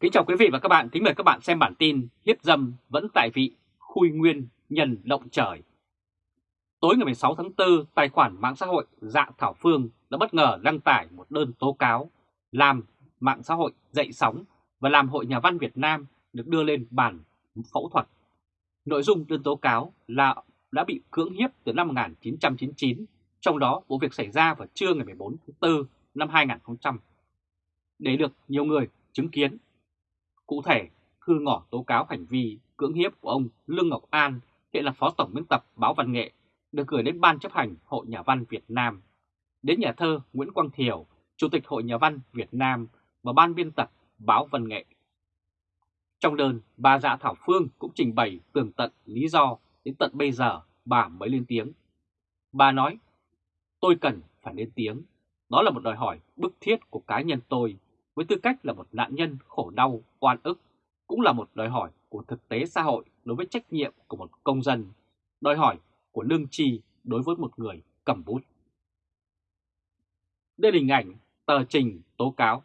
Kính chào quý vị và các bạn, kính mời các bạn xem bản tin hiếp dâm vẫn tại vị, khui nguyên nhân động trời. Tối ngày 16 tháng 4, tài khoản mạng xã hội Dạ Thảo Phương đã bất ngờ đăng tải một đơn tố cáo làm mạng xã hội dậy sóng và làm Hội Nhà văn Việt Nam được đưa lên bàn phẫu thuật. Nội dung đơn tố cáo là đã bị cưỡng hiếp từ năm 1999, trong đó vụ việc xảy ra vào trưa ngày 14 tháng 4 năm 2000. Để được nhiều người chứng kiến Cụ thể, thư ngỏ tố cáo hành vi cưỡng hiếp của ông Lương Ngọc An, hiện là Phó Tổng biên tập báo Văn nghệ, được gửi đến Ban chấp hành Hội Nhà văn Việt Nam, đến nhà thơ Nguyễn Quang Thiều, Chủ tịch Hội Nhà văn Việt Nam và Ban biên tập báo Văn nghệ. Trong đơn, bà Dạ Thảo Phương cũng trình bày tường tận lý do đến tận bây giờ bà mới lên tiếng. Bà nói, tôi cần phải lên tiếng, đó là một đòi hỏi bức thiết của cá nhân tôi với tư cách là một nạn nhân khổ đau, oan ức, cũng là một đòi hỏi của thực tế xã hội đối với trách nhiệm của một công dân, đòi hỏi của lương tri đối với một người cầm bút. Đây là hình ảnh tờ trình tố cáo.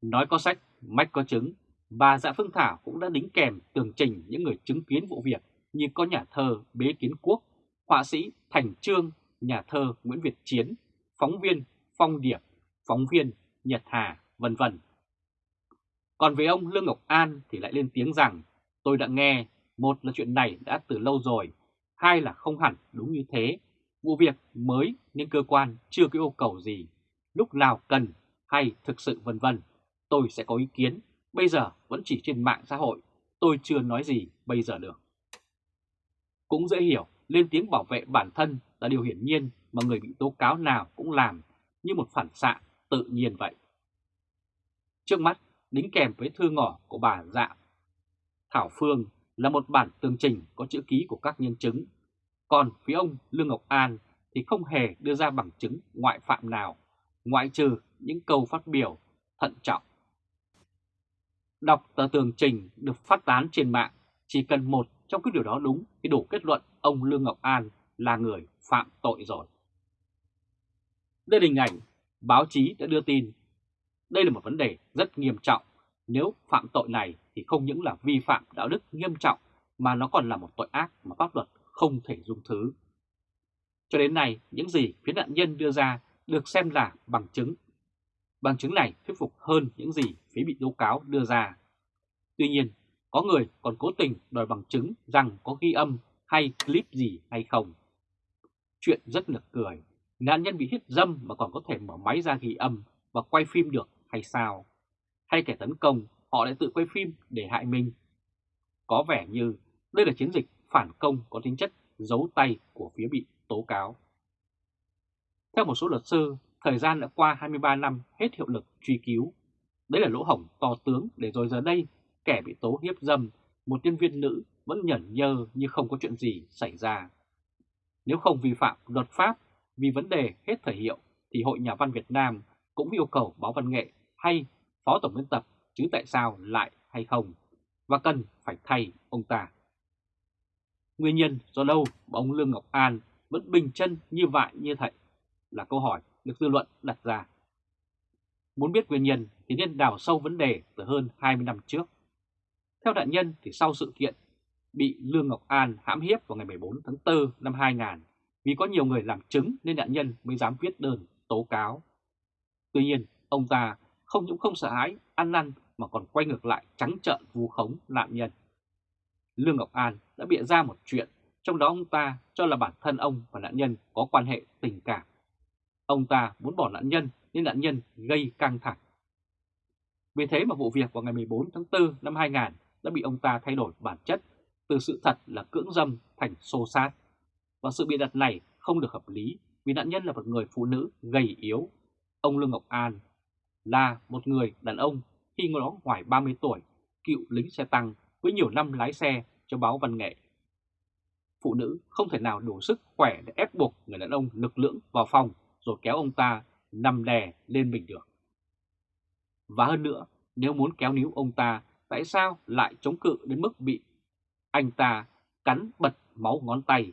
Nói có sách, mách có chứng, bà Dạ Phương Thảo cũng đã đính kèm tường trình những người chứng kiến vụ việc như có nhà thơ Bế Kiến Quốc, họa sĩ Thành Trương, nhà thơ Nguyễn Việt Chiến, phóng viên Phong Điệp, phóng viên Nhật Hà, vân vân. Còn về ông Lương Ngọc An thì lại lên tiếng rằng tôi đã nghe, một là chuyện này đã từ lâu rồi, hai là không hẳn đúng như thế. Vụ việc mới nên cơ quan chưa có yêu cầu gì, lúc nào cần hay thực sự vân vân. Tôi sẽ có ý kiến, bây giờ vẫn chỉ trên mạng xã hội, tôi chưa nói gì bây giờ được. Cũng dễ hiểu, lên tiếng bảo vệ bản thân là điều hiển nhiên mà người bị tố cáo nào cũng làm như một phản xạ tự nhiên vậy. Trước mắt, đính kèm với thư ngỏ của bà Dạ Thảo Phương là một bản tường trình có chữ ký của các nhân chứng. Còn phía ông Lương Ngọc An thì không hề đưa ra bằng chứng ngoại phạm nào, ngoại trừ những câu phát biểu thận trọng. Đọc tờ tường trình được phát tán trên mạng, chỉ cần một trong cái điều đó đúng thì đủ kết luận ông Lương Ngọc An là người phạm tội rồi. Đây là hình ảnh báo chí đã đưa tin. Đây là một vấn đề rất nghiêm trọng. Nếu phạm tội này thì không những là vi phạm đạo đức nghiêm trọng mà nó còn là một tội ác mà pháp luật không thể dung thứ. Cho đến nay, những gì phía nạn nhân đưa ra được xem là bằng chứng. Bằng chứng này thuyết phục hơn những gì phía bị tố cáo đưa ra. Tuy nhiên, có người còn cố tình đòi bằng chứng rằng có ghi âm hay clip gì hay không. Chuyện rất nực cười nạn nhân bị hiếp dâm mà còn có thể mở máy ra ghi âm và quay phim được hay sao? Hay kẻ tấn công họ lại tự quay phim để hại mình? Có vẻ như đây là chiến dịch phản công có tính chất giấu tay của phía bị tố cáo. Theo một số luật sư, thời gian đã qua 23 năm hết hiệu lực truy cứu. Đấy là lỗ hổng to tướng để rồi giờ đây kẻ bị tố hiếp dâm, một nhân viên nữ vẫn nhẫn nhơ như không có chuyện gì xảy ra. Nếu không vi phạm luật pháp vì vấn đề hết thời hiệu thì Hội Nhà văn Việt Nam cũng yêu cầu báo văn nghệ hay phó tổng biên tập chứ tại sao lại hay không và cần phải thay ông ta. Nguyên nhân do đâu mà ông Lương Ngọc An vẫn bình chân như vậy như vậy là câu hỏi được dư luận đặt ra. Muốn biết nguyên nhân thì nên đào sâu vấn đề từ hơn 20 năm trước. Theo nạn nhân thì sau sự kiện bị Lương Ngọc An hãm hiếp vào ngày 14 tháng 4 năm 2000 vì có nhiều người làm chứng nên nạn nhân mới dám viết đơn tố cáo. Tuy nhiên, ông ta không những không sợ hãi, ăn năn mà còn quay ngược lại trắng trợn vu khống nạn nhân. Lương Ngọc An đã bịa ra một chuyện, trong đó ông ta cho là bản thân ông và nạn nhân có quan hệ tình cảm. Ông ta muốn bỏ nạn nhân nên nạn nhân gây căng thẳng. Vì thế mà vụ việc vào ngày 14 tháng 4 năm 2000 đã bị ông ta thay đổi bản chất từ sự thật là cưỡng dâm thành xô sát và sự bị đặt này không được hợp lý vì nạn nhân là một người phụ nữ gầy yếu. Ông Lương Ngọc An là một người đàn ông khi ngồi đó ngoài 30 tuổi, cựu lính xe tăng với nhiều năm lái xe cho báo văn nghệ. Phụ nữ không thể nào đủ sức khỏe để ép buộc người đàn ông lực lưỡng vào phòng rồi kéo ông ta nằm đè lên mình được. Và hơn nữa, nếu muốn kéo níu ông ta, tại sao lại chống cự đến mức bị anh ta cắn bật máu ngón tay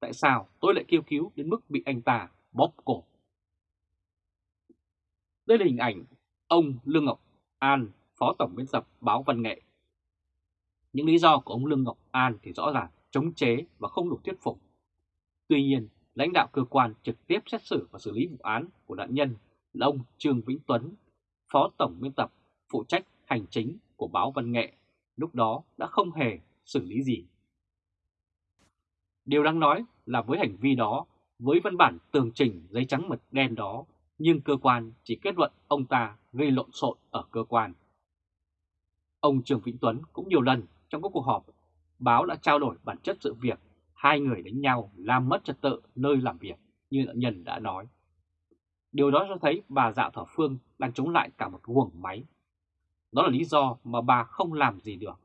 Tại sao tôi lại kêu cứu đến mức bị anh ta bóp cổ? Đây là hình ảnh ông Lương Ngọc An, Phó Tổng biên tập báo Văn nghệ. Những lý do của ông Lương Ngọc An thì rõ ràng chống chế và không đủ thuyết phục. Tuy nhiên, lãnh đạo cơ quan trực tiếp xét xử và xử lý vụ án của nạn nhân là ông Trương Vĩnh Tuấn, Phó Tổng biên tập phụ trách hành chính của báo Văn nghệ, lúc đó đã không hề xử lý gì. Điều đáng nói là với hành vi đó, với văn bản tường trình giấy trắng mực đen đó, nhưng cơ quan chỉ kết luận ông ta gây lộn xộn ở cơ quan. Ông Trường Vĩnh Tuấn cũng nhiều lần trong các cuộc họp, báo đã trao đổi bản chất sự việc hai người đánh nhau làm mất trật tự nơi làm việc như nạn nhân đã nói. Điều đó cho thấy bà Dạo Thỏ Phương đang chống lại cả một guồng máy. Đó là lý do mà bà không làm gì được.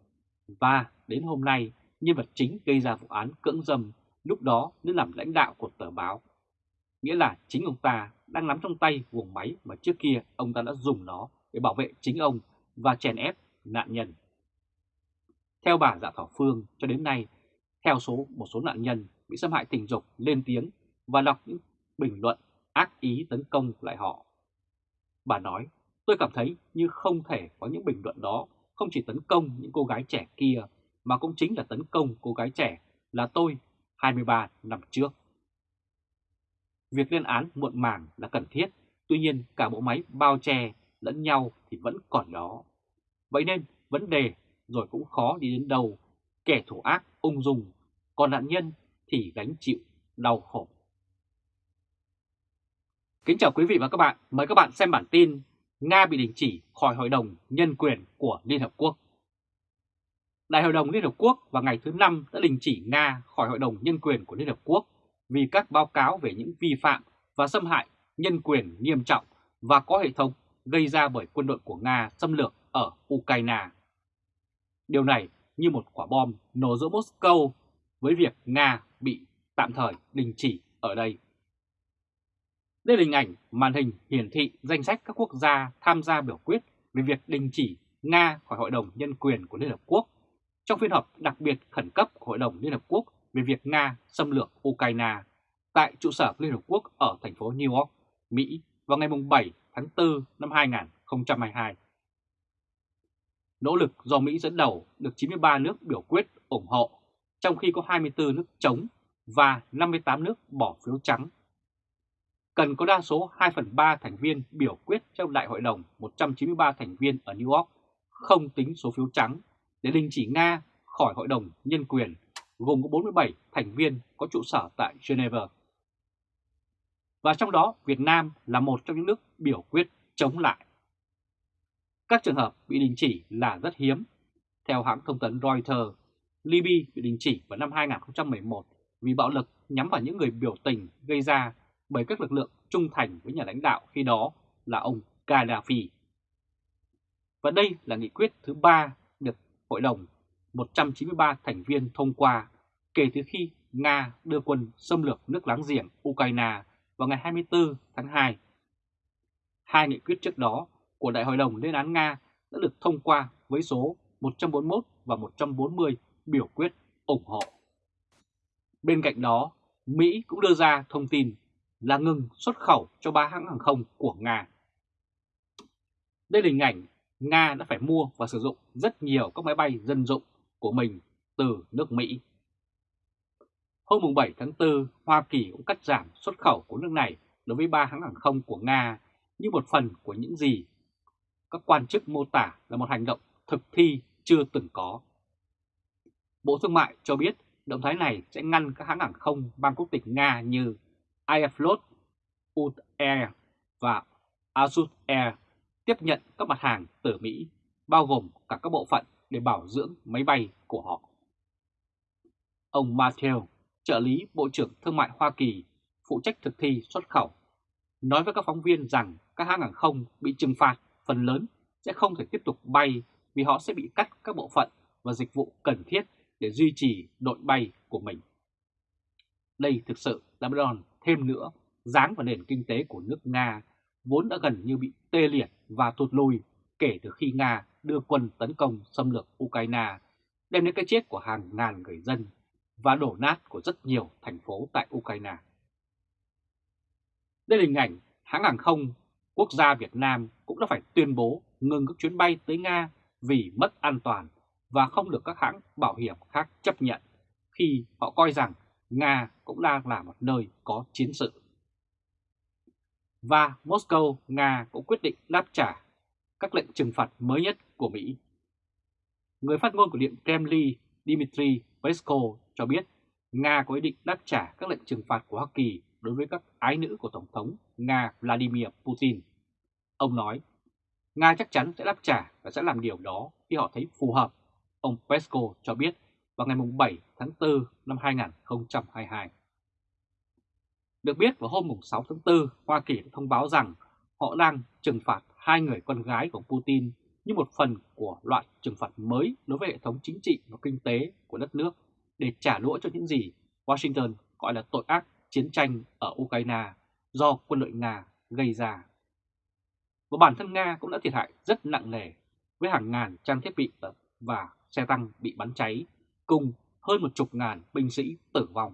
Và đến hôm nay, nhân vật chính gây ra vụ án cưỡng dâm lúc đó nên làm lãnh đạo của tờ báo. Nghĩa là chính ông ta đang nắm trong tay guồng máy mà trước kia ông ta đã dùng nó để bảo vệ chính ông và chèn ép nạn nhân. Theo bà Dạ Thảo Phương, cho đến nay, theo số một số nạn nhân bị xâm hại tình dục lên tiếng và đọc những bình luận ác ý tấn công lại họ. Bà nói, tôi cảm thấy như không thể có những bình luận đó không chỉ tấn công những cô gái trẻ kia mà cũng chính là tấn công cô gái trẻ là tôi 23 năm trước. Việc lên án muộn màng là cần thiết, tuy nhiên cả bộ máy bao che lẫn nhau thì vẫn còn đó. Vậy nên vấn đề rồi cũng khó đi đến đâu, kẻ thủ ác ung dung, còn nạn nhân thì gánh chịu đau khổ. Kính chào quý vị và các bạn, mời các bạn xem bản tin Nga bị đình chỉ khỏi Hội đồng Nhân quyền của Liên Hợp Quốc. Đại hội đồng Liên Hợp Quốc vào ngày thứ Năm đã đình chỉ Nga khỏi Hội đồng Nhân quyền của Liên Hợp Quốc vì các báo cáo về những vi phạm và xâm hại nhân quyền nghiêm trọng và có hệ thống gây ra bởi quân đội của Nga xâm lược ở Ukraine. Điều này như một quả bom nổ giữa Moscow với việc Nga bị tạm thời đình chỉ ở đây. Đây là hình ảnh màn hình hiển thị danh sách các quốc gia tham gia biểu quyết về việc đình chỉ Nga khỏi Hội đồng Nhân quyền của Liên Hợp Quốc trong phiên họp đặc biệt khẩn cấp của Hội đồng Liên Hợp Quốc về việc Nga xâm lược Ukraine tại trụ sở Liên Hợp Quốc ở thành phố New York, Mỹ vào ngày 7 tháng 4 năm 2022. Nỗ lực do Mỹ dẫn đầu được 93 nước biểu quyết ủng hộ, trong khi có 24 nước chống và 58 nước bỏ phiếu trắng. Cần có đa số 2 phần 3 thành viên biểu quyết trong Đại hội đồng 193 thành viên ở New York, không tính số phiếu trắng, để đình chỉ Nga khỏi Hội đồng Nhân quyền, gồm có 47 thành viên có trụ sở tại Geneva. Và trong đó Việt Nam là một trong những nước biểu quyết chống lại. Các trường hợp bị đình chỉ là rất hiếm. Theo hãng thông tấn Reuters, Libya bị đình chỉ vào năm 2011 vì bạo lực nhắm vào những người biểu tình gây ra bởi các lực lượng trung thành với nhà lãnh đạo khi đó là ông Gaddafi. Và đây là nghị quyết thứ ba Hội đồng 193 thành viên thông qua kể từ khi Nga đưa quân xâm lược nước láng giềng Ukraine vào ngày 24 tháng 2. Hai nghị quyết trước đó của Đại hội đồng lên án Nga đã được thông qua với số 141 và 140 biểu quyết ủng hộ. Bên cạnh đó, Mỹ cũng đưa ra thông tin là ngừng xuất khẩu cho ba hãng hàng không của Nga. Đây là hình ảnh Nga đã phải mua và sử dụng rất nhiều các máy bay dân dụng của mình từ nước Mỹ. Hôm 7 tháng 4, Hoa Kỳ cũng cắt giảm xuất khẩu của nước này đối với ba hãng hàng không của Nga như một phần của những gì các quan chức mô tả là một hành động thực thi chưa từng có. Bộ Thương mại cho biết động thái này sẽ ngăn các hãng hàng không mang quốc tịch Nga như Aeroflot, UT Air và Azut Air tiếp nhận các mặt hàng từ Mỹ, bao gồm cả các bộ phận để bảo dưỡng máy bay của họ. Ông Matthew, trợ lý Bộ trưởng Thương mại Hoa Kỳ, phụ trách thực thi xuất khẩu, nói với các phóng viên rằng các hãng hàng không bị trừng phạt phần lớn sẽ không thể tiếp tục bay vì họ sẽ bị cắt các bộ phận và dịch vụ cần thiết để duy trì đội bay của mình. Đây thực sự là một đòn thêm nữa giáng vào nền kinh tế của nước Nga vốn đã gần như bị tê liệt và tụt lùi kể từ khi Nga đưa quân tấn công xâm lược Ukraine, đem đến cái chết của hàng ngàn người dân và đổ nát của rất nhiều thành phố tại Ukraine. Đây là hình ảnh hãng hàng không quốc gia Việt Nam cũng đã phải tuyên bố ngừng các chuyến bay tới Nga vì mất an toàn và không được các hãng bảo hiểm khác chấp nhận khi họ coi rằng Nga cũng đang là một nơi có chiến sự. Và Moscow, Nga cũng quyết định đáp trả các lệnh trừng phạt mới nhất của Mỹ. Người phát ngôn của Điện Kremlin Dmitry Peskov cho biết Nga có ý định đáp trả các lệnh trừng phạt của Hoa Kỳ đối với các ái nữ của Tổng thống Nga Vladimir Putin. Ông nói, Nga chắc chắn sẽ đáp trả và sẽ làm điều đó khi họ thấy phù hợp, ông Peskov cho biết vào ngày 7 tháng 4 năm 2022. Được biết vào hôm 6 tháng 4, Hoa Kỳ đã thông báo rằng họ đang trừng phạt hai người con gái của Putin như một phần của loạt trừng phạt mới đối với hệ thống chính trị và kinh tế của đất nước để trả đũa cho những gì Washington gọi là tội ác chiến tranh ở Ukraine do quân đội Nga gây ra. Và bản thân Nga cũng đã thiệt hại rất nặng nề với hàng ngàn trang thiết bị và xe tăng bị bắn cháy cùng hơn một chục ngàn binh sĩ tử vong.